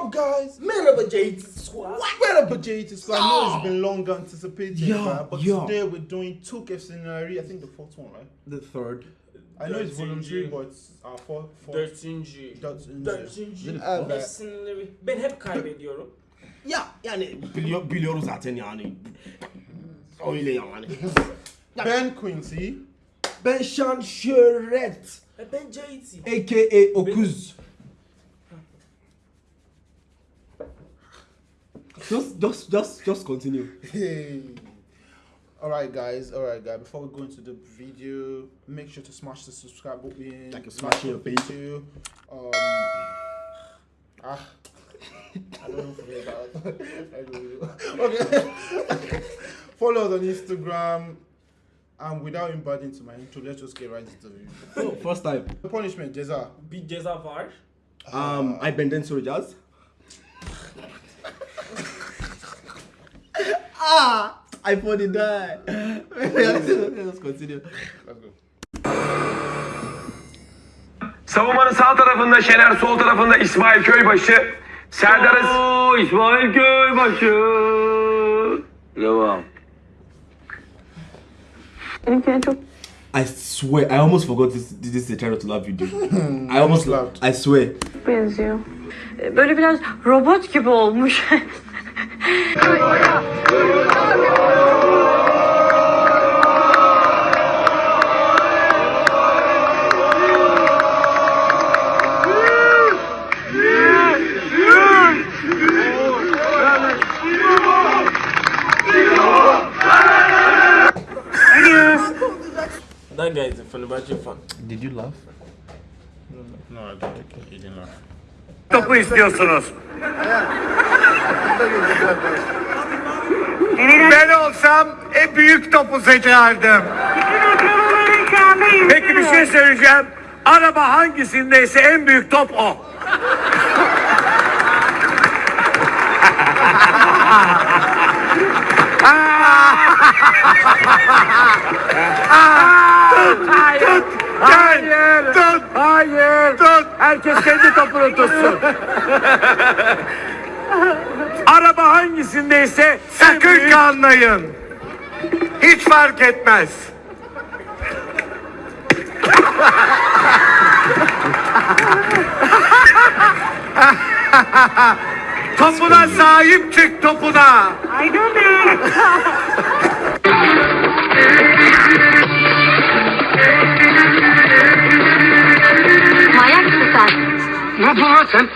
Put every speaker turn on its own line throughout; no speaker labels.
up, guys?
Merhaba JT Squad.
Merhaba, JT Squad. I know it's been long anticipated,
Yeah,
but
yeah.
today we're doing two gifts in a I think the fourth one, right?
The third.
I know it's voluntary,
G.
but it's our fourth. fourth
Dörtüncü.
Dörtüncü.
Dörtüncü.
Evet.
Efsaneleri. Ben hep kaybediyorum.
Ya yani biliyor, biliyoruz zaten yani. Öyle yani.
Ben Quincy.
Ben Şan Şöhret.
E ben JT.
A.K.A. Okuz. Just, just, just, just continue.
Hey. All right, guys. All right, guys. Before we go into the video, make sure to smash the subscribe button.
Like you're smashing your face.
Too. Um. Ah. I don't know forget that. I don't know. Okay. Follow us on Instagram. And without embarking to my intro, let's just get right into the video.
Oh, first time.
The punishment, Jeza.
Bir ceza var.
Um, I benden soracağız. Ah, I thought it died. Let's continue.
Let's go.
Savunmanın sağ tarafında Şener, sol tarafında İsmail Köybaşı. Serdar'ın
Oo İsmail Köybaşı. Devam.
Benimkine çok
I swear, I almost forgot this. This is a Try Not to Laugh video. I almost
laughed.
I swear.
benziyor. Böyle biraz robot gibi olmuş.
That guy is a Fenerbahce fan.
Did you laugh?
No, I don't think he didn't laugh.
Topu istiyorsunuz. Ben olsam en büyük topu seçerdim. Peki bir şey söyleyeceğim. Araba hangisindeyse en büyük top o. Hayır. Hayır. Tut. Hayır. Tut. Herkes kendi topunu tutsun. Araba hangisindeyse sakın kanlayın. Hiç fark etmez. topuna sahip çık topuna.
Manyak
yapıyorsun lan sen?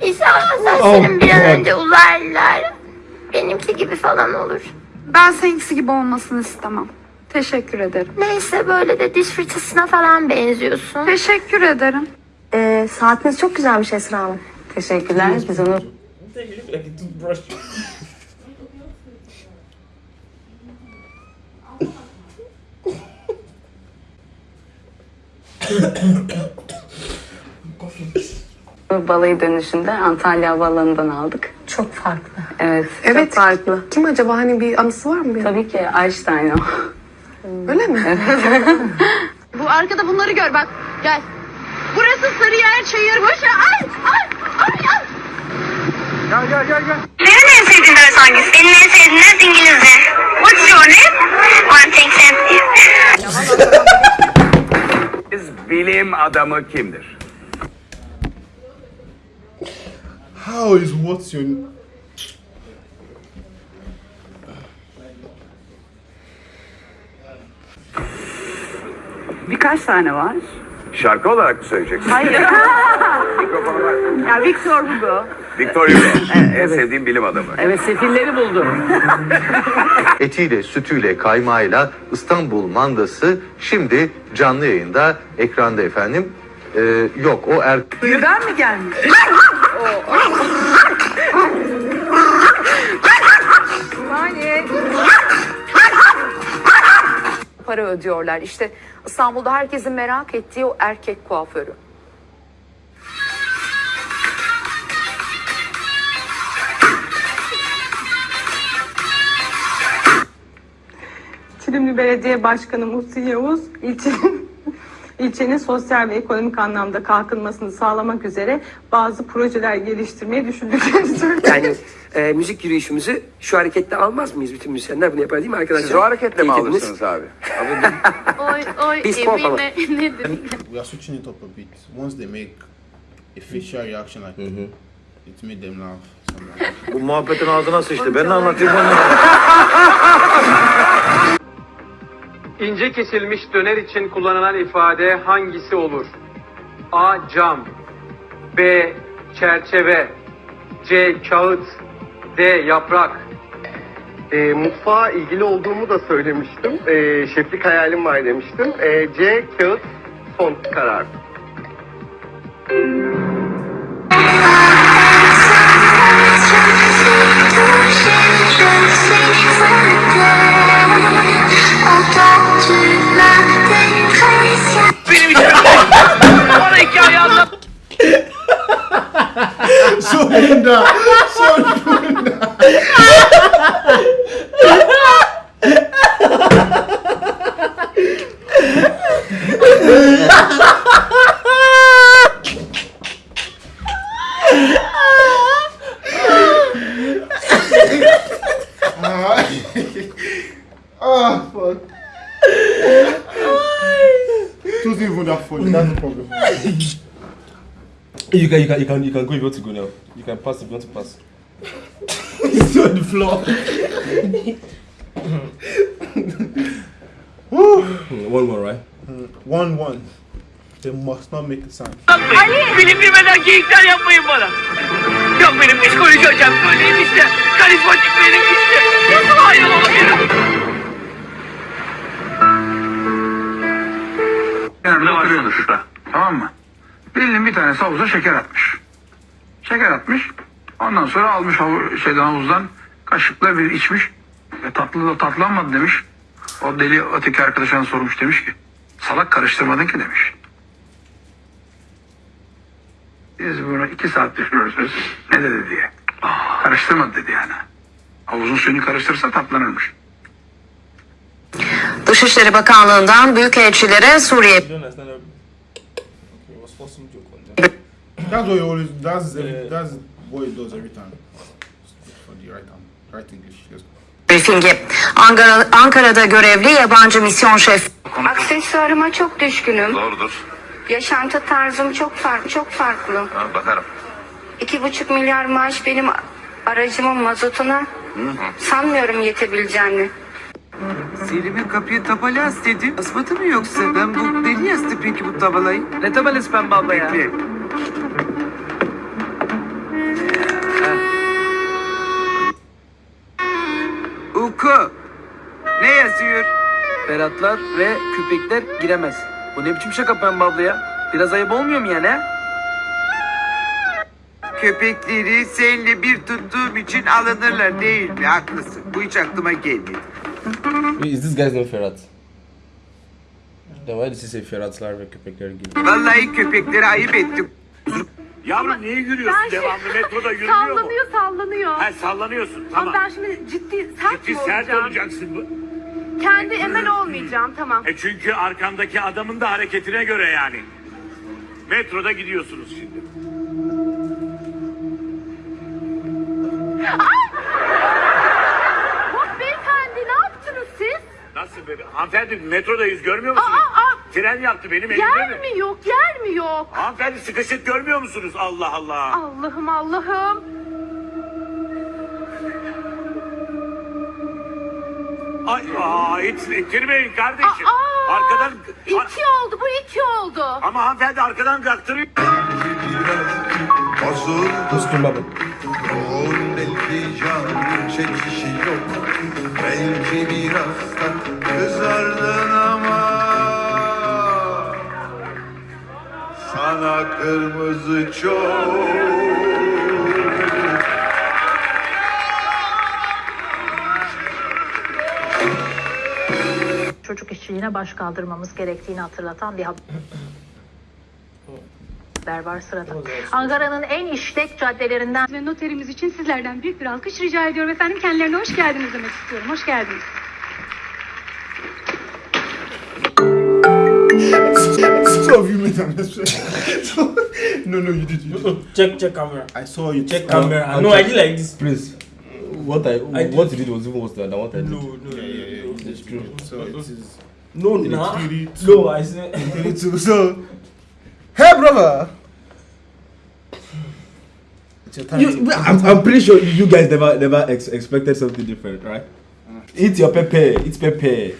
İnşallah saçlarım bir an önce uzarlar. Benimki gibi falan olur.
Ben seninkisi gibi olmasını istemem. Teşekkür ederim.
Neyse böyle de diş fırçasına falan benziyorsun.
Teşekkür ederim.
Ee, saatiniz çok güzelmiş Esra Hanım. Teşekkürler. Biz onu
They look like a toothbrush.
Balayı dönüşünde Antalya Havaalanı'ndan aldık.
Çok farklı.
Evet,
Evet.
çok farklı.
Kim acaba hani bir anısı var mı? bir?
Tabii ki Einstein o.
Öyle mi?
Bu arkada bunları gör bak. Gel. Burası Sarıyer Çayır. Boş ver. Ay ay ay ay.
Gel gel gel gel.
Senin en sevdiğin ders hangisi? Benim en sevdiğim ders İngilizce. What's your name? One thing
Bilim adamı kimdir?
How is what's your
Birkaç tane var.
Şarkı olarak mı söyleyeceksin?
Hayır.
Mikrofonu ver.
ya Victor Hugo.
Victor Hugo. en sevdiğim bilim adamı.
Evet sefilleri buldu.
etiyle, sütüyle, kaymağıyla İstanbul mandası şimdi canlı yayında ekranda efendim. Ee, yok o er
Birden mi gelmiş?
Saniye. Para ödüyorlar. İşte İstanbul'da herkesin merak ettiği o erkek kuaförü.
Çilimli Belediye Başkanı Muhsin Yavuz ilçenin
ilçenin sosyal ve ekonomik anlamda kalkınmasını sağlamak üzere bazı projeler geliştirmeyi düşündüklerini söyledi.
Yani e, müzik yürüyüşümüzü şu hareketle almaz mıyız? Bütün müzisyenler bunu yapar değil mi arkadaşlar?
Siz o hareketle mi
dediniz.
alırsınız abi?
Oy oy
Biz
nedir?
We are switching it up a bit. Once they make a facial reaction like it made them laugh.
Bu muhabbetin ağzına sıçtı. Ben ne anlatayım onu?
İnce kesilmiş döner için kullanılan ifade hangisi olur? A. Cam B. Çerçeve C. Kağıt D. Yaprak
E, mutfağa ilgili olduğumu da söylemiştim. E, şeflik hayalim var demiştim. E, C. Kağıt son karar.
Can, you can, you can, you can go if you want to go now. You can pass if you want to pass.
It's on the floor.
Hmm, One more, right?
One one. They must not make a sound.
Bilim bilmeden geyikler yapmayın bana. Yok benim psikoloji hocam böyleyim işte. Karizmatik benim işte. Nasıl hayran olabilirim?
Yani oturuyoruz. Tamam mı? Birinin bir tanesi havuza şeker atmış. Şeker atmış. Ondan sonra almış havu, şeyden havuzdan kaşıkla bir içmiş. E, tatlı da tatlanmadı demiş. O deli öteki arkadaşına sormuş demiş ki salak karıştırmadın ki demiş. Biz bunu iki saat düşünüyoruz. Ne dedi diye. Karıştırmadı dedi yani. Havuzun suyunu karıştırsa tatlanırmış.
Dışişleri Bakanlığı'ndan büyükelçilere Suriye
You don't understand that? Okay, it was for some joke on that.
That's what he always. That's every, that's what he does every time. For the right hand, right English.
Briefingi. Ankara, Ankara'da görevli yabancı misyon şef
Aksesuarıma çok düşkünüm.
Doğrudur.
Yaşantı tarzım çok farklı, çok farklı.
bakarım.
İki buçuk milyar maaş benim aracımın mazotuna sanmıyorum yetebileceğini.
Selim'in kapıya tabela astedi. Asmadı mı yoksa? Ben bu deli yastı peki bu tabelayı? Ne tabelası pembe abla ya? Uku. Ne yazıyor? Ferhatlar ve köpekler giremez. Bu ne biçim şaka pembe abla ya? Biraz ayıp olmuyor mu yani ha? Köpekleri seninle bir tuttuğum için alınırlar değil mi? Haklısın. Bu hiç aklıma gelmedi.
Wait, is this guy's name Ferhat? Then why he say Ferhatlar ve köpekler gibi?
Vallahi köpekleri ayıp ettim.
Yavrum niye yürüyorsun?
Ben şey-
Devamlı metroda yürümüyor mu?
Sallanıyor sallanıyor.
Ha sallanıyorsun.
Ama
Tamam.
ben şimdi ciddi sert
Ciddi
mi
sert
olacağım?
olacaksın. bu.
Kendi emel olmayacağım tamam.
E çünkü arkandaki adamın da hareketine göre yani. Metroda gidiyorsunuz şimdi.
Hop beyefendi ne yaptınız siz?
Nasıl be? Hanımefendi metrodayız görmüyor musunuz?
Aa, aa.
Tren yaptı benim elimde
Yer
mi?
mi yok yer mi yok?
Hanımefendi sıkışık görmüyor musunuz? Allah Allah.
Allah'ım Allah'ım.
Ay, aa, hiç ittirmeyin kardeşim.
Aa,
Arkadan...
İki oldu bu iki oldu.
Ama hanımefendi arkadan kaktırıyor.
Dostum baba.
Belki biraz da kızardın ama Sana kırmızı çok
çocuk işçiliğine baş kaldırmamız gerektiğini hatırlatan bir haber var sırada. Ankara'nın en işlek caddelerinden
Ve noterimiz için sizlerden büyük bir alkış rica ediyorum efendim. Kendilerine hoş geldiniz demek istiyorum. Hoş geldiniz.
Two of you made an expression. no, no, you did. You did.
Check, check camera.
I saw you.
Check
Uh,
camera.
I'll
no,
check.
I did like this.
Please. What I,
I did-
what you did was even worse than what I did.
No, no,
Yeah, yeah, yeah.
no,
It's true. So it is.
No,
Nah. No, I said.
three, two. So, hey, brother. It's your time.
You, I'm, I'm pretty sure you guys never never ex- expected something different, right? Eat your pepper, eat pepper.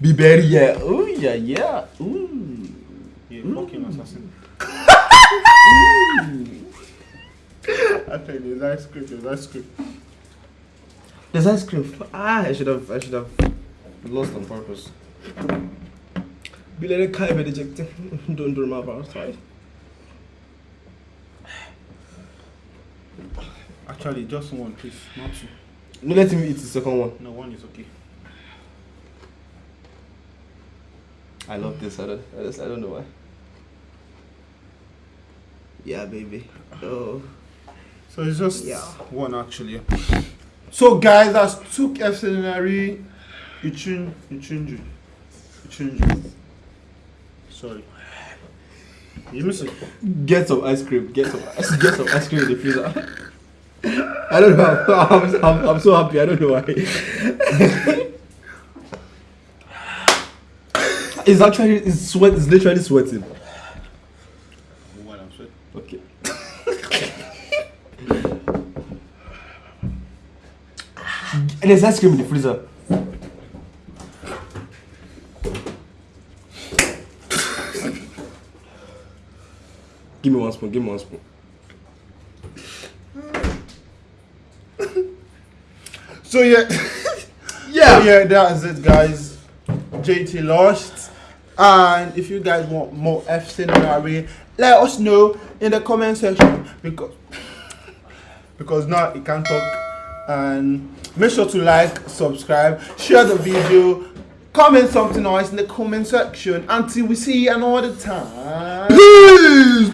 Be berry, yeah. Oh yeah, yeah. Ooh.
You fucking assassin. I think there's ice cream. There's ice cream.
There's ice cream. Ah, I should have I should have lost on purpose. Be let it kind of ejected. Don't do my outside.
Actually, just one, please. Not two.
No, let him eat the second one.
No, one is okay.
I love this. I don't, I, just, I don't know why. Yeah, baby. Oh.
So it's just
Yeah.
one actually. So guys, that's two F scenario. Ichun, Ichunju, Ichunju. Sorry. You miss it.
Get some ice cream. Get some ice, get some ice cream in the freezer. I don't know. I'm, I'm, I'm so happy. I don't know why. it's actually it's sweat. It's literally sweating.
What I'm saying.
Okay. and there's ice cream in the freezer. Give me one spoon. Give me one spoon.
So yeah,
Yeah.
So, yeah, that is it, guys. JT lost, and if you guys want more F scenario, let us know in the comment section because because now you can talk and make sure to like, subscribe, share the video, comment something nice in the comment section. Until we see you another time.
Peace.